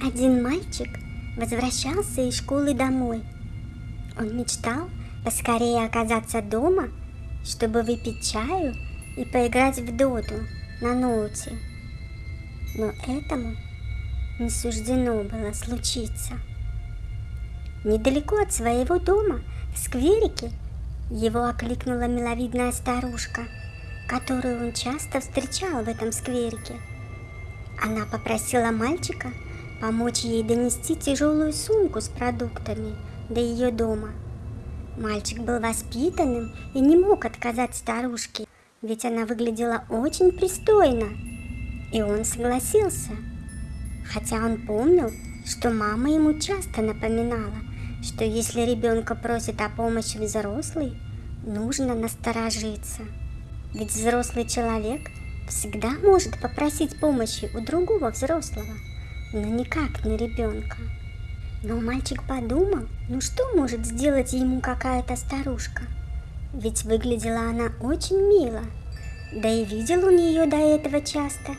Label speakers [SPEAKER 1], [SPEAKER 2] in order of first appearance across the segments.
[SPEAKER 1] Один мальчик возвращался из школы домой. Он мечтал поскорее оказаться дома, чтобы выпить чаю и поиграть в доту на ноуте. Но этому не суждено было случиться. Недалеко от своего дома, в скверике, его окликнула миловидная старушка, которую он часто встречал в этом скверике. Она попросила мальчика помочь ей донести тяжелую сумку с продуктами до ее дома. Мальчик был воспитанным и не мог отказать старушке, ведь она выглядела очень пристойно. И он согласился, хотя он помнил, что мама ему часто напоминала, что если ребенка просит о помощи взрослый, нужно насторожиться. Ведь взрослый человек всегда может попросить помощи у другого взрослого, но никак не ребенка. Но мальчик подумал, ну что может сделать ему какая-то старушка? Ведь выглядела она очень мило, да и видел он ее до этого часто.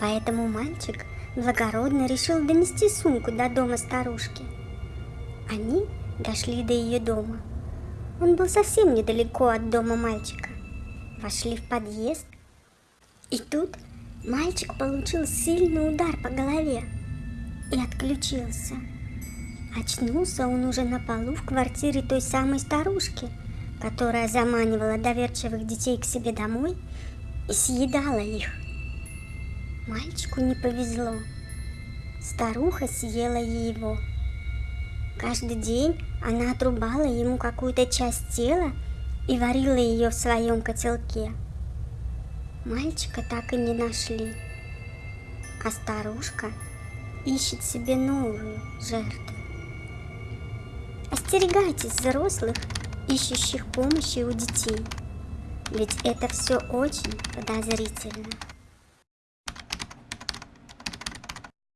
[SPEAKER 1] Поэтому мальчик благородно решил донести сумку до дома старушки. Они дошли до ее дома. Он был совсем недалеко от дома мальчика. Вошли в подъезд, и тут мальчик получил сильный удар по голове и отключился. Очнулся он уже на полу в квартире той самой старушки, которая заманивала доверчивых детей к себе домой и съедала их. Мальчику не повезло. Старуха съела его. Каждый день она отрубала ему какую-то часть тела и варила ее в своем котелке. Мальчика так и не нашли, а старушка ищет себе новую жертву. Остерегайтесь взрослых, ищущих помощи у детей, ведь это все очень подозрительно.